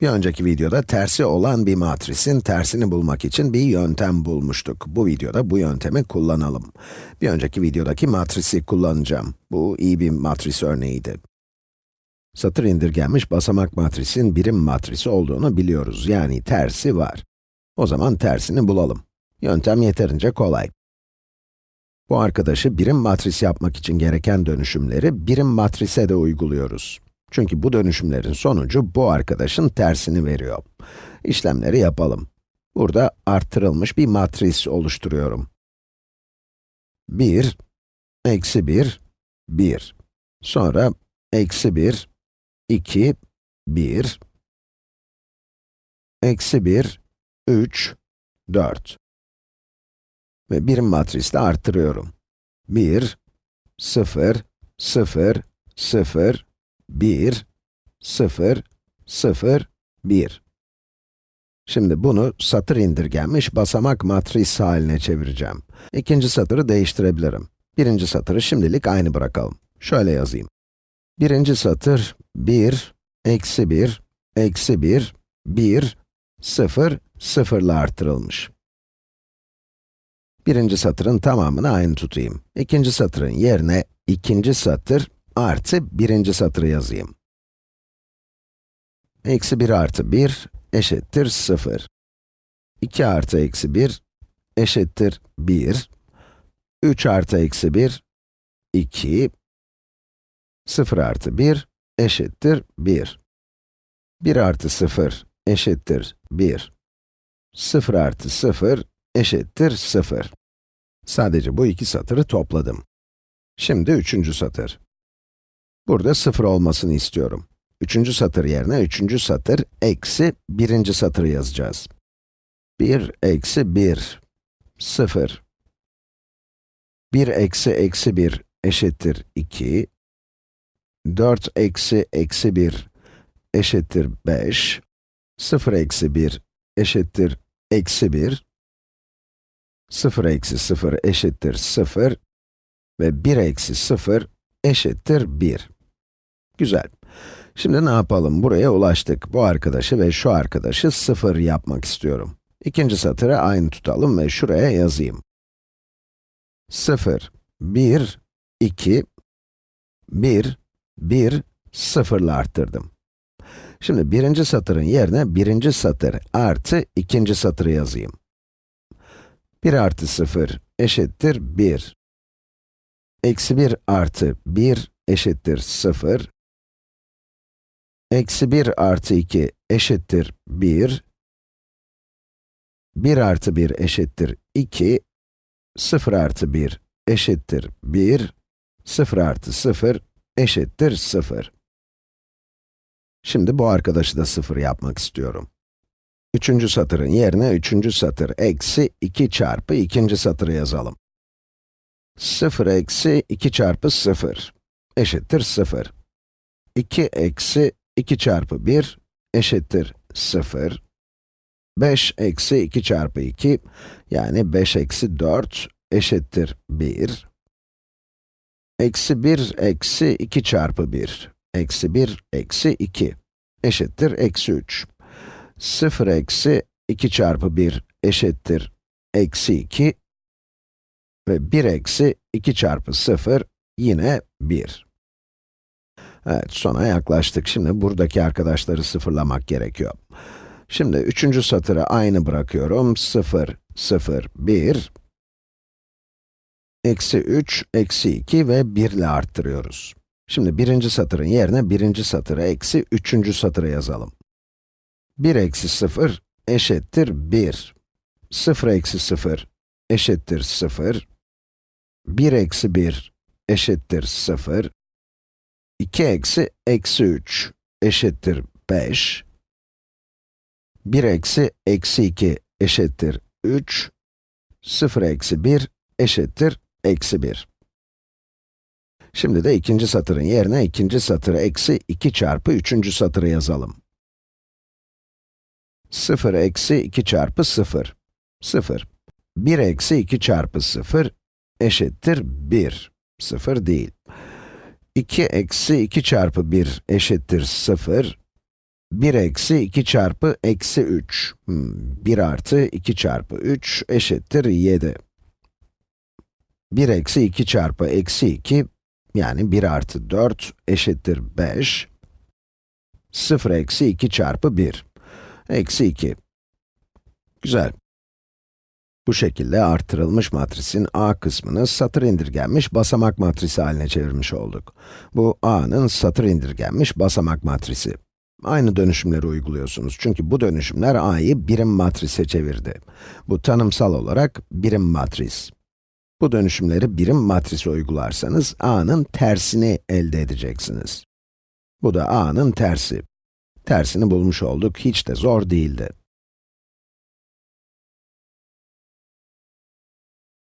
Bir önceki videoda tersi olan bir matrisin tersini bulmak için bir yöntem bulmuştuk. Bu videoda bu yöntemi kullanalım. Bir önceki videodaki matrisi kullanacağım. Bu iyi bir matris örneğiydi. Satır indirgenmiş basamak matrisin birim matrisi olduğunu biliyoruz. Yani tersi var. O zaman tersini bulalım. Yöntem yeterince kolay. Bu arkadaşı birim matris yapmak için gereken dönüşümleri birim matrise de uyguluyoruz. Çünkü bu dönüşümlerin sonucu bu arkadaşın tersini veriyor. İşlemleri yapalım. Burada arttırılmış bir matris oluşturuyorum. 1, eksi 1, 1. Sonra eksi 1, 2, 1, eksi 1, 3, 4. Ve birim matrisle arttırıyorum. 1, 0, 0, 0, 1, 0, 0, 1. Şimdi bunu satır indirgenmiş basamak matris haline çevireceğim. İkinci satırı değiştirebilirim. Birinci satırı şimdilik aynı bırakalım. Şöyle yazayım. Birinci satır 1, eksi 1, eksi 1, 1, 0, 0 ile artırılmış. Birinci satırın tamamını aynı tutayım. İkinci satırın yerine ikinci satır artı birinci satırı yazayım. Eksi 1 artı 1 eşittir 0. 2 artı eksi 1 eşittir 1. 3 artı eksi 1, 2. 0 artı 1 eşittir 1. 1 artı 0 eşittir 1. 0 artı 0 eşittir 0. Sadece bu iki satırı topladım. Şimdi üçüncü satır. Burada 0 olmasını istiyorum. Üçüncü satır yerine üçüncü satır eksi birinci satırı yazacağız. 1 eksi 1, 0. 1 eksi eksi 1 eşittir 2. 4 eksi eksi 1 eşittir 5. 0 eksi 1 eşittir eksi 1. 0 eksi 0 eşittir 0 ve 1 eksi 0 eşittir 1. Güzel. Şimdi ne yapalım? Buraya ulaştık. Bu arkadaşı ve şu arkadaşı 0 yapmak istiyorum. İkinci satırı aynı tutalım ve şuraya yazayım. 0, 1, 2, 1, 1, 0 ile arttırdım. Şimdi birinci satırın yerine birinci satır artı ikinci satırı yazayım. 1 artı 0 eşittir 1. Eksi 1 artı 1 eşittir 0. Eksi 1 artı 2 eşittir 1. 1 artı 1 eşittir 2. 0 artı 1 eşittir 1. 0 artı 0 eşittir 0. Şimdi bu arkadaşı da 0 yapmak istiyorum. Üçüncü satırın yerine üçüncü satır eksi 2 çarpı ikinci satırı yazalım. 0 eksi 2 çarpı 0 eşittir 0. 2 eksi 2 çarpı 1 eşittir 0. 5 eksi 2 çarpı 2 yani 5 eksi 4 eşittir 1. Eksi 1 eksi 2 çarpı 1 eksi 1 eksi 2 eşittir eksi 3. 0 eksi 2 çarpı 1 eşittir eksi 2 ve 1 eksi 2 çarpı 0 yine 1. Evet, sona yaklaştık. Şimdi buradaki arkadaşları sıfırlamak gerekiyor. Şimdi üçüncü satırı aynı bırakıyorum. 0, 0, 1, eksi 3, eksi 2 ve 1 ile arttırıyoruz. Şimdi birinci satırın yerine birinci satırı eksi üçüncü satırı yazalım. 1 eksi 0 eşittir 1. 0 eksi 0 eşittir 0. 1 eksi 1 eşittir 0. 2 eksi eksi 3 eşittir 5. 1 eksi eksi 2 eşittir 3. 0 eksi 1 eşittir eksi 1. Şimdi de ikinci satırın yerine ikinci satırı eksi 2 çarpı üçüncü satırı yazalım. 0 eksi 2 çarpı 0. 0. 1 eksi 2 çarpı 0 eşittir 1. 0 değil. 2 eksi 2 çarpı 1 eşittir 0. 1 eksi 2 çarpı eksi 3. Hmm, 1 artı 2 çarpı 3 eşittir 7. 1 eksi 2 çarpı eksi 2, yani 1 artı 4 eşittir 5. 0 eksi 2 çarpı 1, eksi 2. Güzel. Bu şekilde artırılmış matrisin A kısmını satır indirgenmiş basamak matrisi haline çevirmiş olduk. Bu A'nın satır indirgenmiş basamak matrisi. Aynı dönüşümleri uyguluyorsunuz çünkü bu dönüşümler A'yı birim matrise çevirdi. Bu tanımsal olarak birim matris. Bu dönüşümleri birim matrise uygularsanız A'nın tersini elde edeceksiniz. Bu da A'nın tersi. Tersini bulmuş olduk, hiç de zor değildi.